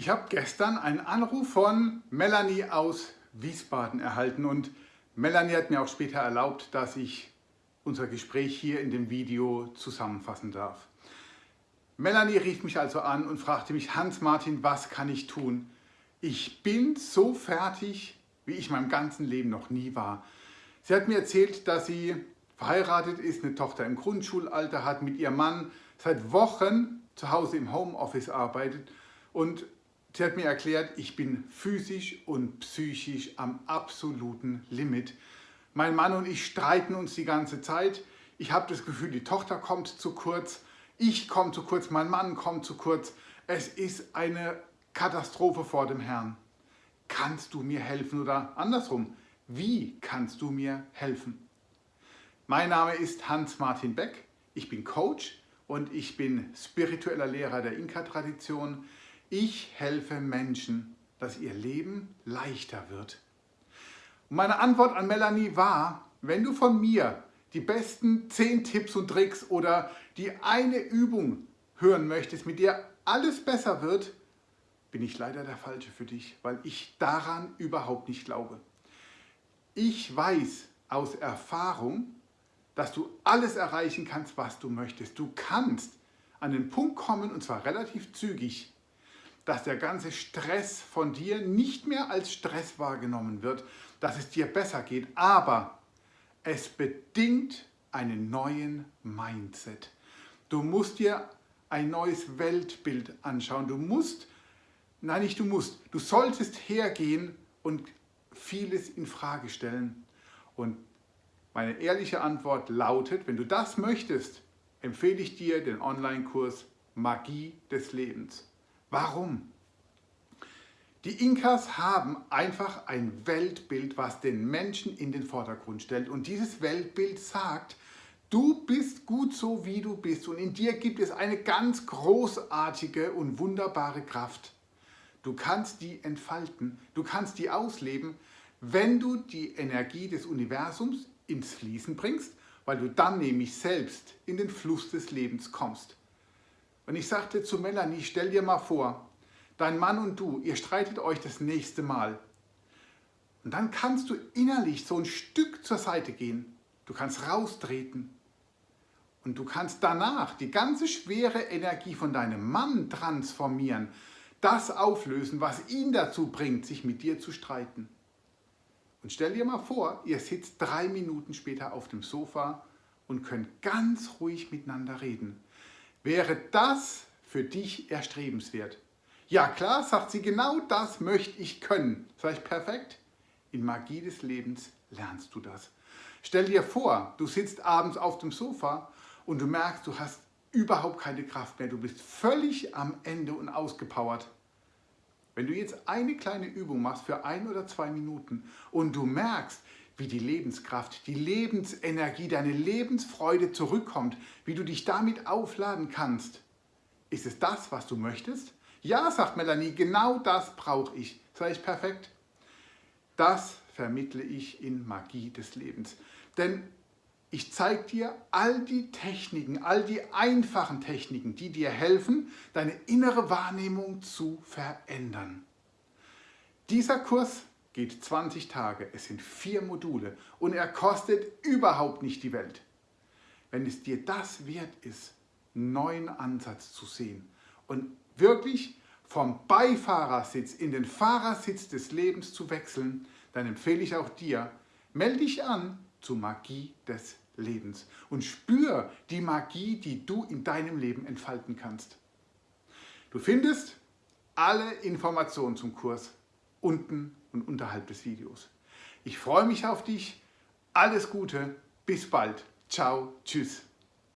Ich habe gestern einen Anruf von Melanie aus Wiesbaden erhalten und Melanie hat mir auch später erlaubt, dass ich unser Gespräch hier in dem Video zusammenfassen darf. Melanie rief mich also an und fragte mich, Hans-Martin, was kann ich tun? Ich bin so fertig, wie ich meinem ganzen Leben noch nie war. Sie hat mir erzählt, dass sie verheiratet ist, eine Tochter im Grundschulalter hat, mit ihrem Mann seit Wochen zu Hause im Homeoffice arbeitet und Sie hat mir erklärt, ich bin physisch und psychisch am absoluten Limit. Mein Mann und ich streiten uns die ganze Zeit. Ich habe das Gefühl, die Tochter kommt zu kurz, ich komme zu kurz, mein Mann kommt zu kurz. Es ist eine Katastrophe vor dem Herrn. Kannst du mir helfen oder andersrum, wie kannst du mir helfen? Mein Name ist Hans-Martin Beck, ich bin Coach und ich bin spiritueller Lehrer der Inka-Tradition. Ich helfe Menschen, dass ihr Leben leichter wird. Und meine Antwort an Melanie war, wenn du von mir die besten 10 Tipps und Tricks oder die eine Übung hören möchtest, mit der alles besser wird, bin ich leider der Falsche für dich, weil ich daran überhaupt nicht glaube. Ich weiß aus Erfahrung, dass du alles erreichen kannst, was du möchtest. Du kannst an den Punkt kommen, und zwar relativ zügig, dass der ganze Stress von dir nicht mehr als Stress wahrgenommen wird, dass es dir besser geht, aber es bedingt einen neuen Mindset. Du musst dir ein neues Weltbild anschauen. Du musst, nein nicht du musst, du solltest hergehen und vieles in Frage stellen. Und meine ehrliche Antwort lautet, wenn du das möchtest, empfehle ich dir den Online-Kurs Magie des Lebens. Warum? Die Inkas haben einfach ein Weltbild, was den Menschen in den Vordergrund stellt. Und dieses Weltbild sagt, du bist gut so, wie du bist. Und in dir gibt es eine ganz großartige und wunderbare Kraft. Du kannst die entfalten, du kannst die ausleben, wenn du die Energie des Universums ins Fließen bringst, weil du dann nämlich selbst in den Fluss des Lebens kommst. Und ich sagte zu Melanie, stell dir mal vor, dein Mann und du, ihr streitet euch das nächste Mal. Und dann kannst du innerlich so ein Stück zur Seite gehen. Du kannst raustreten. Und du kannst danach die ganze schwere Energie von deinem Mann transformieren. Das auflösen, was ihn dazu bringt, sich mit dir zu streiten. Und stell dir mal vor, ihr sitzt drei Minuten später auf dem Sofa und könnt ganz ruhig miteinander reden. Wäre das für dich erstrebenswert? Ja klar, sagt sie, genau das möchte ich können. Sag ich, perfekt. In Magie des Lebens lernst du das. Stell dir vor, du sitzt abends auf dem Sofa und du merkst, du hast überhaupt keine Kraft mehr. Du bist völlig am Ende und ausgepowert. Wenn du jetzt eine kleine Übung machst für ein oder zwei Minuten und du merkst, wie die Lebenskraft, die Lebensenergie, deine Lebensfreude zurückkommt, wie du dich damit aufladen kannst. Ist es das, was du möchtest? Ja, sagt Melanie, genau das brauche ich. Sag ich perfekt? Das vermittle ich in Magie des Lebens. Denn ich zeige dir all die Techniken, all die einfachen Techniken, die dir helfen, deine innere Wahrnehmung zu verändern. Dieser Kurs geht 20 Tage, es sind vier Module und er kostet überhaupt nicht die Welt. Wenn es dir das wert ist, einen neuen Ansatz zu sehen und wirklich vom Beifahrersitz in den Fahrersitz des Lebens zu wechseln, dann empfehle ich auch dir, melde dich an zur Magie des Lebens und spür die Magie, die du in deinem Leben entfalten kannst. Du findest alle Informationen zum Kurs unten und unterhalb des Videos. Ich freue mich auf dich. Alles Gute. Bis bald. Ciao. Tschüss.